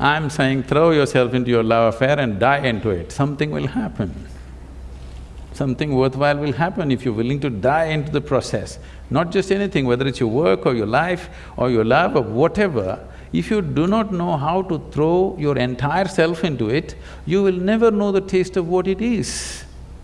I'm saying throw yourself into your love affair and die into it, something will happen. Something worthwhile will happen if you're willing to die into the process. Not just anything, whether it's your work or your life or your love or whatever, if you do not know how to throw your entire self into it, you will never know the taste of what it is.